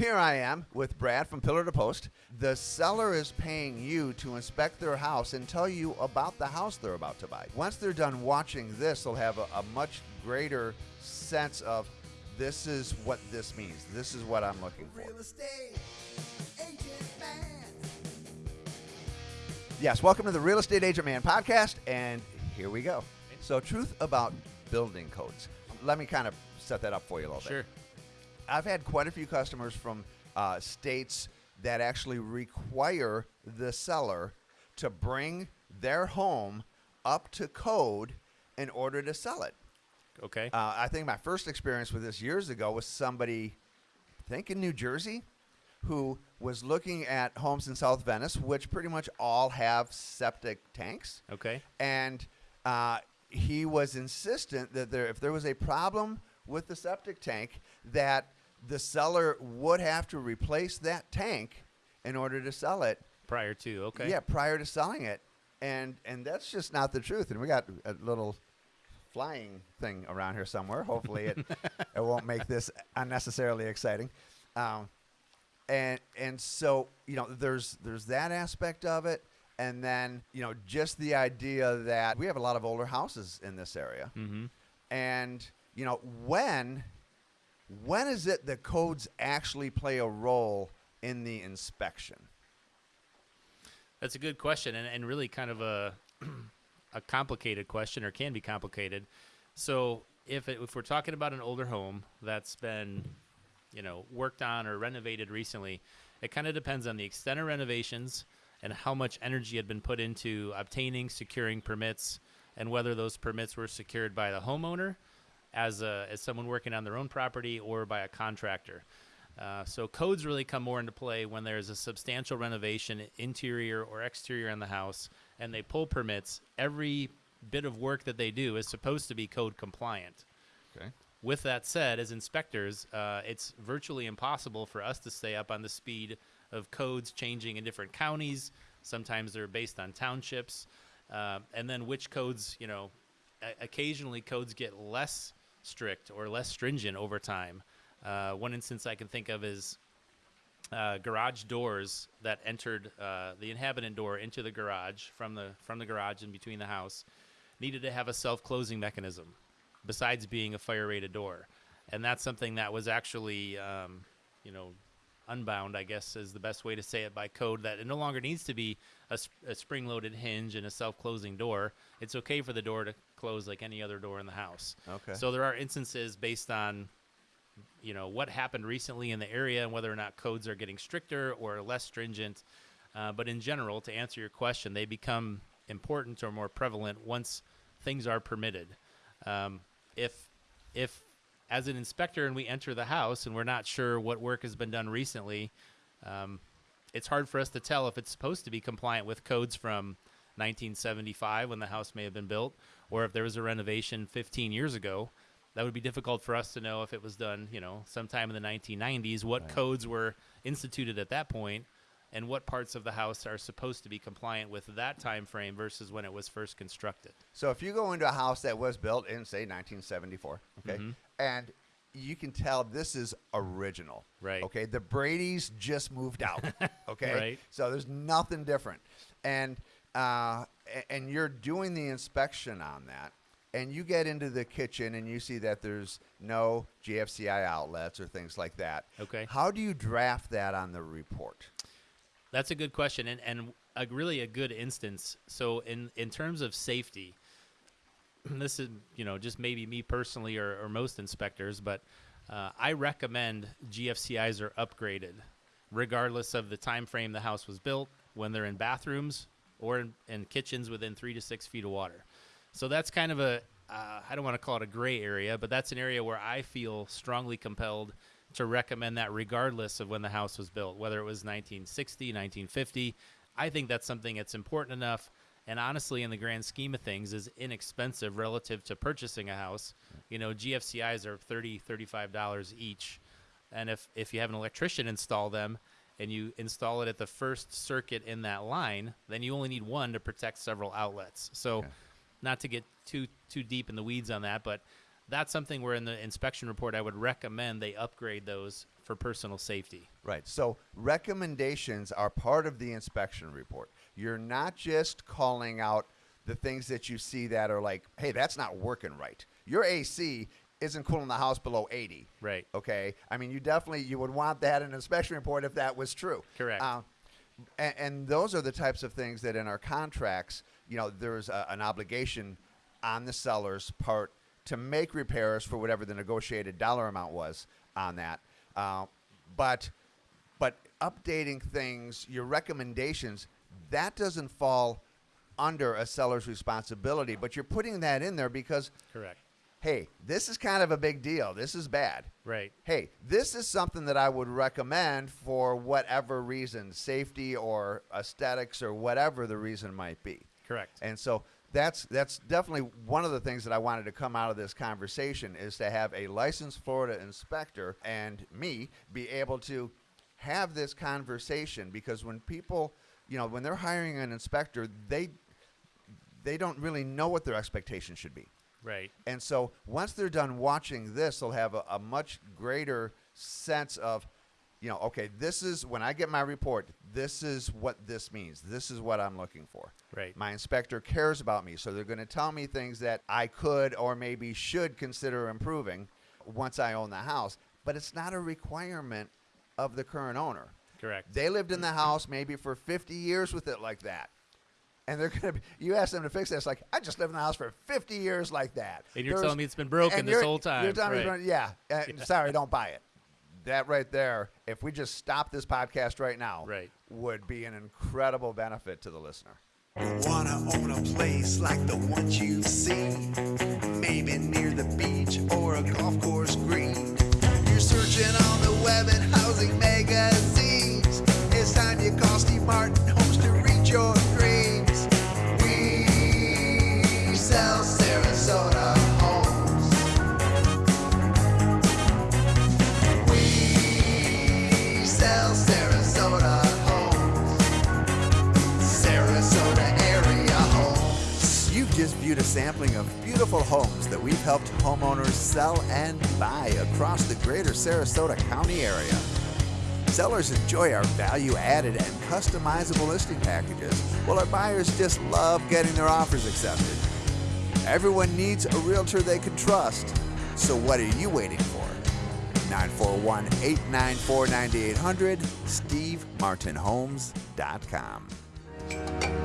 here I am with Brad from Pillar to Post. The seller is paying you to inspect their house and tell you about the house they're about to buy. Once they're done watching this, they'll have a, a much greater sense of this is what this means. This is what I'm looking for. Real estate agent man. Yes, welcome to the Real Estate Agent Man podcast, and here we go. So, truth about building codes. Let me kind of set that up for you a little bit. Sure. I've had quite a few customers from uh, states that actually require the seller to bring their home up to code in order to sell it. Okay. Uh, I think my first experience with this years ago was somebody, I think in New Jersey, who was looking at homes in South Venice, which pretty much all have septic tanks okay. and uh, he was insistent that there, if there was a problem with the septic tank, that the seller would have to replace that tank in order to sell it. Prior to okay. Yeah, prior to selling it, and and that's just not the truth. And we got a little flying thing around here somewhere. Hopefully, it it won't make this unnecessarily exciting. Um, and and so you know there's there's that aspect of it and then you know just the idea that we have a lot of older houses in this area Mm-hmm. and you know when when is it the codes actually play a role in the inspection That's a good question, and, and really kind of a a complicated question, or can be complicated. So if it, if we're talking about an older home that's been, you know, worked on or renovated recently, it kind of depends on the extent of renovations and how much energy had been put into obtaining, securing permits, and whether those permits were secured by the homeowner as a, as someone working on their own property or by a contractor. Uh, so codes really come more into play when there's a substantial renovation, interior or exterior on the house, and they pull permits. Every bit of work that they do is supposed to be code compliant. okay With that said, as inspectors, uh, it's virtually impossible for us to stay up on the speed of codes changing in different counties. Sometimes they're based on townships, uh, and then which codes, you know, occasionally codes get less strict or less stringent over time. Uh, one instance I can think of is uh, garage doors that entered uh, the inhabitant door into the garage from the from the garage in between the house needed to have a self-closing mechanism besides being a fire rated door and that's something that was actually um, you know unbound i guess is the best way to say it by code that it no longer needs to be a, a spring loaded hinge and a self-closing door it's okay for the door to close like any other door in the house Okay. so there are instances based on you know what happened recently in the area and whether or not codes are getting stricter or less stringent. Uh, but in general, to answer your question, they become important or more prevalent once things are permitted. Um, if if as an inspector and we enter the house and we're not sure what work has been done recently, um, it's hard for us to tell if it's supposed to be compliant with codes from 1975 when the house may have been built, or if there was a renovation 15 years ago. That would be difficult for us to know if it was done, you know, sometime in the 1990s. What codes were instituted at that point, and what parts of the house are supposed to be compliant with that time frame versus when it was first constructed. So if you go into a house that was built in say 1974, okay, Mhm. and you can tell this is original, Right. Okay, the Brady's just moved out, okay, Right. So there's nothing different, and uh, and you're doing the inspection on that, and you get into the kitchen and you see that there's no GFCI outlets or things like that. Okay. How do you draft that on the report? That's a good question, and and a, really a good instance. So in in terms of safety, this is you know just maybe me personally or, or most inspectors, but uh, I recommend GFCIs are upgraded, regardless of the time frame the house was built, when they're in bathrooms or in, in kitchens within three to six feet of water. So that's kind of a uh, I don't want to call it a gray area, but that's an area where I feel strongly compelled to recommend that regardless of when the house was built, whether it was 1960, 1950. I think that's something that's important enough and honestly in the grand scheme of things is inexpensive relative to purchasing a house. You know, GFCIs are 30 35 dollars each. And if if you have an electrician install them and you install it at the first circuit in that line, then you only need one to protect several outlets. So Okay. not to get too too deep in the weeds on that, but that's something where in the inspection report I would recommend they upgrade those for personal safety. Right. So recommendations are part of the inspection report. You're not just calling out the things that you see that are like, hey, that's not working right. Your AC isn't cooling the house below 80. Right. Okay. I mean, you definitely you would want that in an inspection report if that was true. Correct. Um, and, and those are the types of things that in our contracts, you know, there's a, an obligation on the seller's part to make repairs for whatever the negotiated dollar amount was on that. Uh, but but updating things, your recommendations, that doesn't fall under a seller's responsibility. But you're putting that in there because, Correct. hey, this is kind of a big deal. This is bad Right. hey, this is something that I would recommend for whatever reason, safety or aesthetics or whatever the reason might be. Correct. And so that's that's definitely one of the things that I wanted to come out of this conversation is to have a licensed Florida inspector and me be able to have this conversation because when people, you know, when they're hiring an inspector, they they don't really know what their expectations should be. Right. And so once they're done watching this, they'll have a, a much greater sense of, you know, okay, this is when I get my report, this is what this means. This is what I'm looking for. Right. My inspector cares about me, so they're going to tell me things that I could or maybe should consider improving once I own the house. But it's not a requirement of the current owner. Correct. They lived in the house maybe for 50 years with it like that. And they're gonna be. You ask them to fix it. It's like I just lived in the house for 50 years like that. And you're There's- telling me it's been broken this whole time. You're telling Right. it's been- yeah. uh, Sorry, don't buy it. That right there. If we just stop this podcast right now, Right. would be an incredible benefit to the listener. Wanna own a place like the ones you've seen? Maybe near the beach or a golf course green. Just viewed a sampling of beautiful homes that we've helped homeowners sell and buy across the greater Sarasota County area. Sellers enjoy our value added and customizable listing packages, while our buyers just love getting their offers accepted. Everyone needs a realtor they can trust. So what are you waiting for? 941 894 9800, SteveMartinHomes.com.